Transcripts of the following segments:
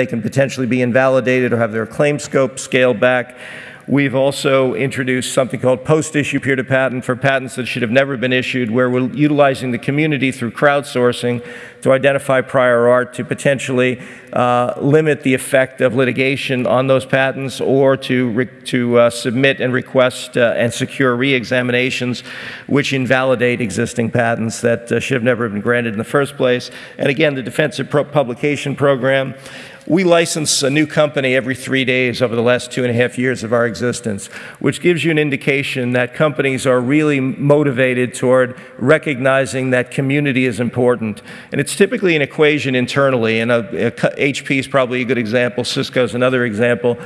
they can potentially be invalidated or have their claim scope scaled back. We've also introduced something called post-issue peer-to-patent for patents that should have never been issued, where we're utilizing the community through crowdsourcing to identify prior art to potentially uh, limit the effect of litigation on those patents or to, to uh, submit and request uh, and secure re-examinations which invalidate existing patents that uh, should have never been granted in the first place. And again, the Defensive Publication Program we license a new company every three days over the last two and a half years of our existence, which gives you an indication that companies are really motivated toward recognizing that community is important. And it's typically an equation internally, and a, a, HP is probably a good example, Cisco is another example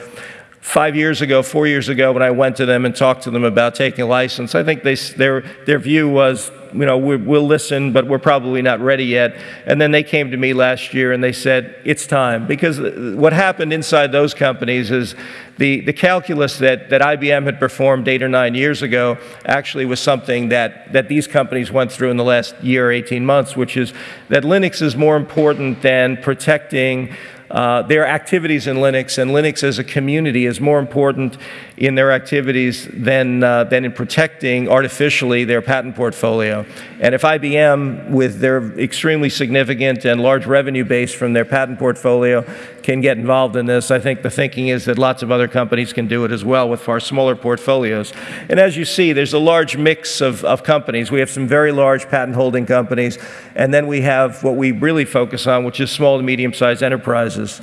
five years ago, four years ago, when I went to them and talked to them about taking a license, I think they, their, their view was, you know, we, will listen, but we're probably not ready yet. And then they came to me last year and they said, it's time. Because uh, what happened inside those companies is the, the calculus that, that IBM had performed eight or nine years ago actually was something that, that these companies went through in the last year, 18 months, which is that Linux is more important than protecting uh, their activities in Linux and Linux as a community is more important in their activities than, uh, than in protecting artificially their patent portfolio. And if IBM, with their extremely significant and large revenue base from their patent portfolio, can get involved in this, I think the thinking is that lots of other companies can do it as well with far smaller portfolios. And as you see, there's a large mix of, of companies. We have some very large patent holding companies, and then we have what we really focus on, which is small to medium sized enterprises.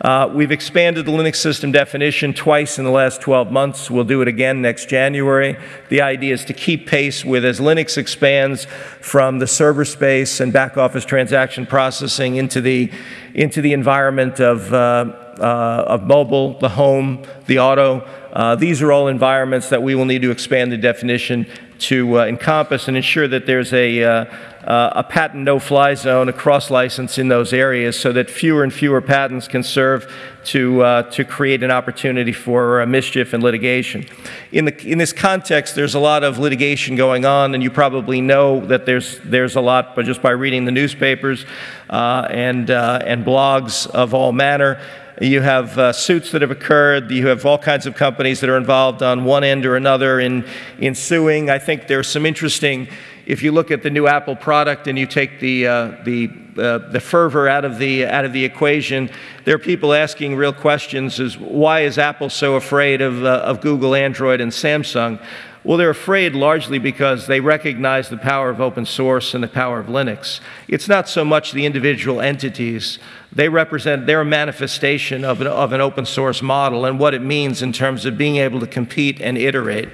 Uh, we've expanded the Linux system definition twice in the last 12 months. We'll do it again next January. The idea is to keep pace with as Linux expands from the server space and back office transaction processing into the, into the environment of, uh, of mobile, the home, the auto. Uh, these are all environments that we will need to expand the definition to uh, encompass and ensure that there's a, uh, uh, a patent no-fly zone, a cross-license in those areas so that fewer and fewer patents can serve to, uh, to create an opportunity for uh, mischief and litigation. In, the, in this context, there's a lot of litigation going on, and you probably know that there's, there's a lot but just by reading the newspapers uh, and, and blogs of all manner. You have uh, suits that have occurred. You have all kinds of companies that are involved on one end or another in, in suing. I think there's some interesting, if you look at the new Apple product and you take the, uh, the, uh, the fervor out of the, out of the equation, there are people asking real questions is why is Apple so afraid of, uh, of Google, Android, and Samsung? Well, they're afraid largely because they recognize the power of open source and the power of Linux. It's not so much the individual entities. They represent, they're a manifestation of an, of an open source model and what it means in terms of being able to compete and iterate.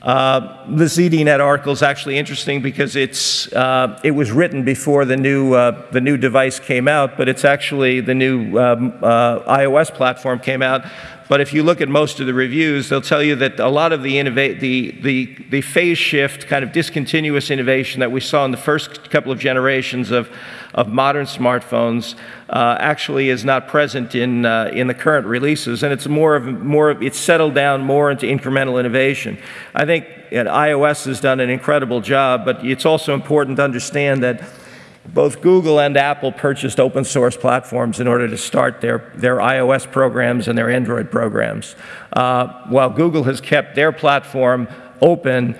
Uh, the ZDNet article is actually interesting because it's, uh, it was written before the new, uh, the new device came out, but it's actually the new um, uh, iOS platform came out. But if you look at most of the reviews, they'll tell you that a lot of the, the, the, the phase shift, kind of discontinuous innovation that we saw in the first couple of generations of, of modern smartphones uh, actually is not present in, uh, in the current releases. And it's more of, more of, it's settled down more into incremental innovation. I think iOS has done an incredible job, but it's also important to understand that both Google and Apple purchased open source platforms in order to start their, their iOS programs and their Android programs. Uh, while Google has kept their platform open,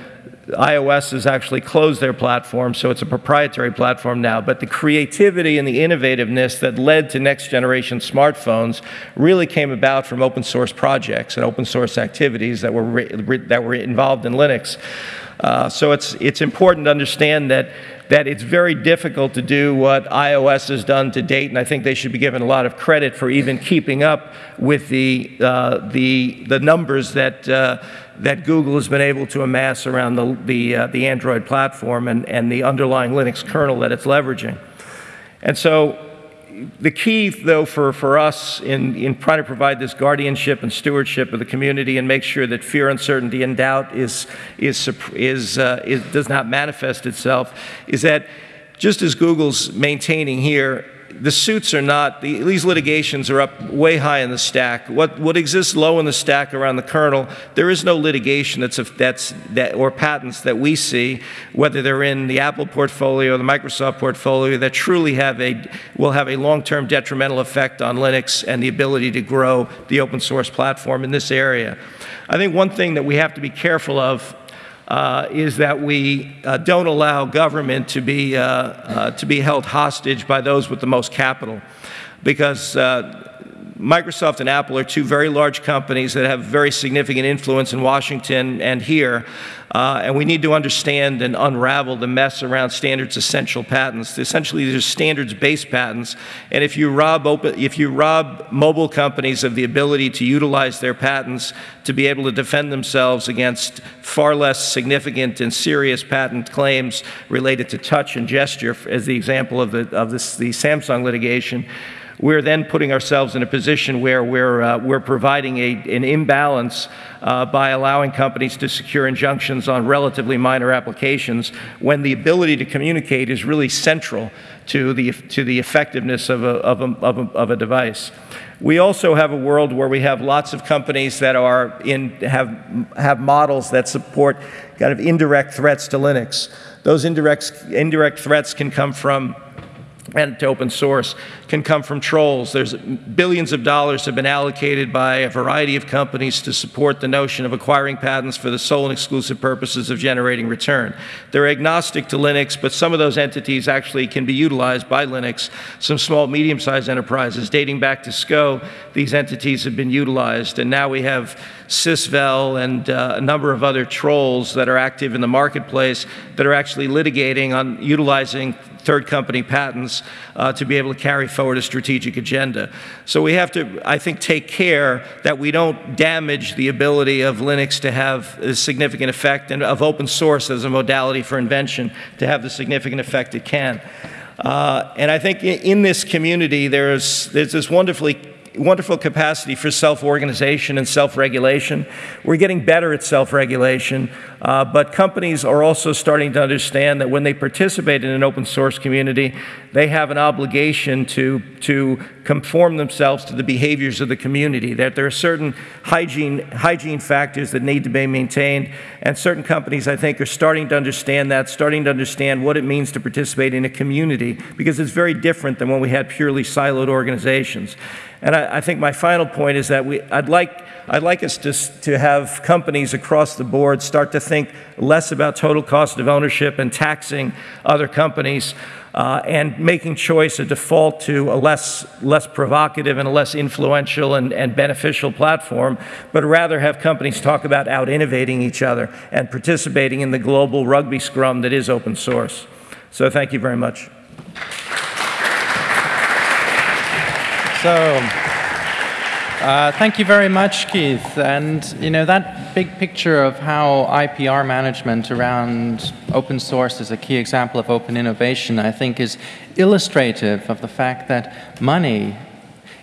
iOS has actually closed their platform, so it's a proprietary platform now. But the creativity and the innovativeness that led to next generation smartphones really came about from open source projects and open source activities that were, that were involved in Linux. Uh, so it's, it's important to understand that that it's very difficult to do what iOS has done to date, and I think they should be given a lot of credit for even keeping up with the, uh, the, the numbers that, uh, that Google has been able to amass around the, the, uh, the Android platform and, and the underlying Linux kernel that it's leveraging. And so the key, though, for, for us in, in trying to provide this guardianship and stewardship of the community and make sure that fear, uncertainty, and doubt is, is, is, uh, is, does not manifest itself is that just as Google's maintaining here the suits are not, the, these litigations are up way high in the stack. What, what exists low in the stack around the kernel, there is no litigation that's, a, that's that, or patents that we see, whether they're in the Apple portfolio or the Microsoft portfolio, that truly have a, will have a long-term detrimental effect on Linux and the ability to grow the open source platform in this area. I think one thing that we have to be careful of uh, is that we uh, don't allow government to be, uh, uh to be held hostage by those with the most capital. Because uh, Microsoft and Apple are two very large companies that have very significant influence in Washington and here. Uh, and we need to understand and unravel the mess around standards essential patents. Essentially, these are standards based patents. And if you, rob open, if you rob mobile companies of the ability to utilize their patents to be able to defend themselves against far less significant and serious patent claims related to touch and gesture, as the example of the, of this, the Samsung litigation, we're then putting ourselves in a position where we're, uh, we're providing a, an imbalance uh, by allowing companies to secure injunctions on relatively minor applications when the ability to communicate is really central to the, to the effectiveness of a, of, a, of, a, of a device. We also have a world where we have lots of companies that are in, have, have models that support kind of indirect threats to Linux. Those indirect, indirect threats can come from and to open source can come from trolls. There's billions of dollars have been allocated by a variety of companies to support the notion of acquiring patents for the sole and exclusive purposes of generating return. They're agnostic to Linux, but some of those entities actually can be utilized by Linux. Some small, medium-sized enterprises, dating back to SCO, these entities have been utilized, and now we have Sisvel and uh, a number of other trolls that are active in the marketplace that are actually litigating on utilizing third company patents uh, to be able to carry forward a strategic agenda. So we have to, I think, take care that we don't damage the ability of Linux to have a significant effect and of open source as a modality for invention to have the significant effect it can. Uh, and I think in this community, there's, there's this wonderfully wonderful capacity for self-organization and self-regulation. We're getting better at self-regulation, uh, but companies are also starting to understand that when they participate in an open source community, they have an obligation to, to conform themselves to the behaviors of the community, that there are certain hygiene, hygiene factors that need to be maintained, and certain companies, I think, are starting to understand that, starting to understand what it means to participate in a community, because it's very different than when we had purely siloed organizations. And I, I, think my final point is that we, I'd, like, I'd like us to, to have companies across the board start to think less about total cost of ownership and taxing other companies uh, and making choice a default to a less, less provocative and a less influential and, and beneficial platform, but rather have companies talk about out innovating each other and participating in the global rugby scrum that is open source. So thank you very much. So, uh, thank you very much, Keith. And you know that big picture of how IPR management around open source is a key example of open innovation, I think, is illustrative of the fact that money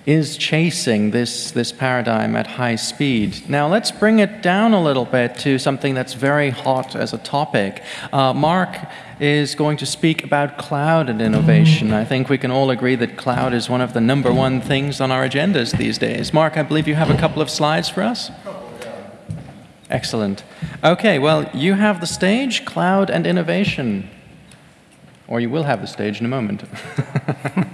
is chasing this, this paradigm at high speed. Now let's bring it down a little bit to something that's very hot as a topic. Uh, Mark is going to speak about cloud and innovation. I think we can all agree that cloud is one of the number one things on our agendas these days. Mark, I believe you have a couple of slides for us. Excellent. Okay, well, you have the stage, cloud and innovation. Or you will have the stage in a moment.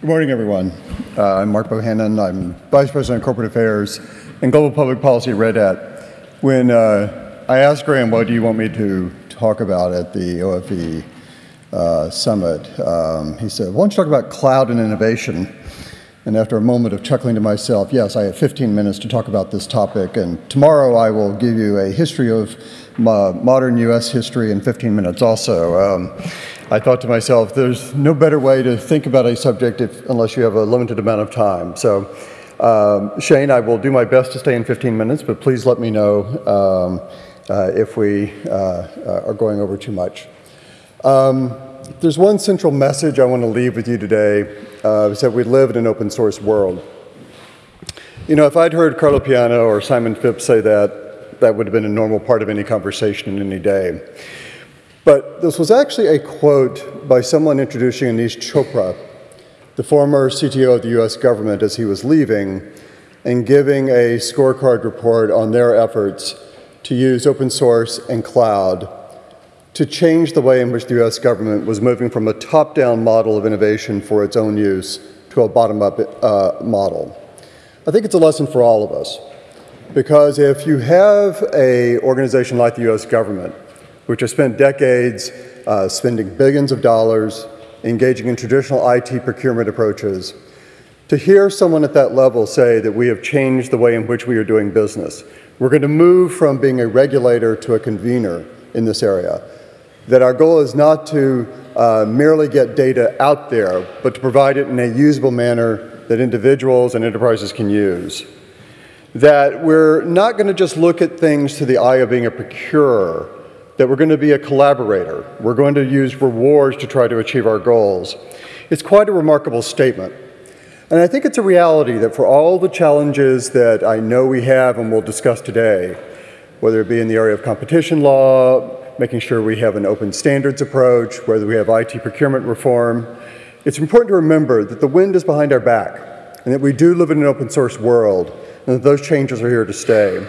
Good morning, everyone. Uh, I'm Mark Bohannon. I'm Vice President of Corporate Affairs and Global Public Policy at Red Hat. When uh, I asked Graham, what do you want me to talk about at the OFE uh, summit, um, he said, why don't you talk about cloud and innovation? And after a moment of chuckling to myself, yes, I have 15 minutes to talk about this topic, and tomorrow I will give you a history of modern US history in 15 minutes also. Um, I thought to myself, there's no better way to think about a subject if, unless you have a limited amount of time. So, um, Shane, I will do my best to stay in 15 minutes, but please let me know um, uh, if we uh, uh, are going over too much. Um, there's one central message I want to leave with you today, uh, is that we live in an open source world. You know, if I'd heard Carlo Piana or Simon Phipps say that, that would have been a normal part of any conversation in any day. But this was actually a quote by someone introducing Aneesh Chopra, the former CTO of the US government, as he was leaving and giving a scorecard report on their efforts to use open source and cloud to change the way in which the US government was moving from a top down model of innovation for its own use to a bottom up uh, model. I think it's a lesson for all of us. Because if you have an organization like the US government which has spent decades uh, spending billions of dollars engaging in traditional IT procurement approaches. To hear someone at that level say that we have changed the way in which we are doing business, we're going to move from being a regulator to a convener in this area, that our goal is not to uh, merely get data out there, but to provide it in a usable manner that individuals and enterprises can use. That we're not going to just look at things to the eye of being a procurer, that we're going to be a collaborator. We're going to use rewards to try to achieve our goals. It's quite a remarkable statement. And I think it's a reality that for all the challenges that I know we have and we'll discuss today, whether it be in the area of competition law, making sure we have an open standards approach, whether we have IT procurement reform, it's important to remember that the wind is behind our back and that we do live in an open source world and that those changes are here to stay.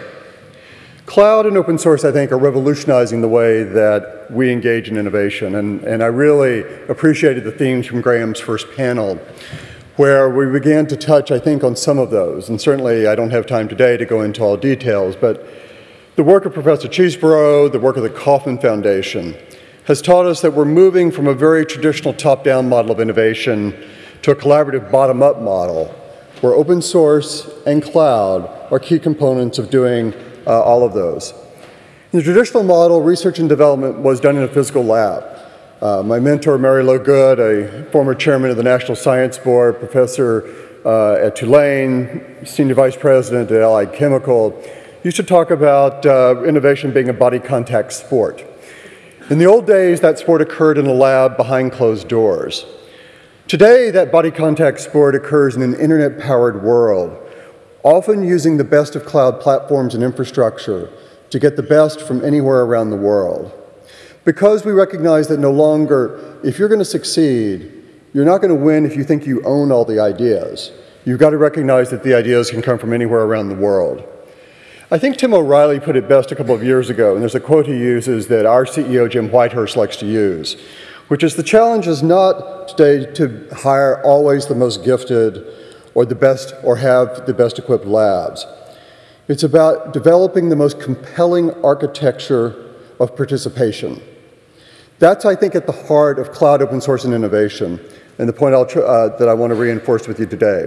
Cloud and open source, I think, are revolutionizing the way that we engage in innovation. And, and I really appreciated the themes from Graham's first panel, where we began to touch, I think, on some of those. And certainly, I don't have time today to go into all details, but the work of Professor Chesbrough, the work of the Kauffman Foundation, has taught us that we're moving from a very traditional top down model of innovation to a collaborative bottom up model, where open source and cloud are key components of doing uh, all of those. In the traditional model, research and development was done in a physical lab. Uh, my mentor, Mary Lowe Good, a former chairman of the National Science Board, professor uh, at Tulane, senior vice president at Allied Chemical, used to talk about uh, innovation being a body contact sport. In the old days, that sport occurred in a lab behind closed doors. Today, that body contact sport occurs in an internet powered world often using the best of cloud platforms and infrastructure to get the best from anywhere around the world. Because we recognize that no longer, if you're going to succeed, you're not going to win if you think you own all the ideas. You've got to recognize that the ideas can come from anywhere around the world. I think Tim O'Reilly put it best a couple of years ago, and there's a quote he uses that our CEO, Jim Whitehurst, likes to use, which is the challenge is not today to hire always the most gifted or the best or have the best equipped labs. It's about developing the most compelling architecture of participation. That's, I think, at the heart of cloud open source and innovation, and the point uh, that I want to reinforce with you today.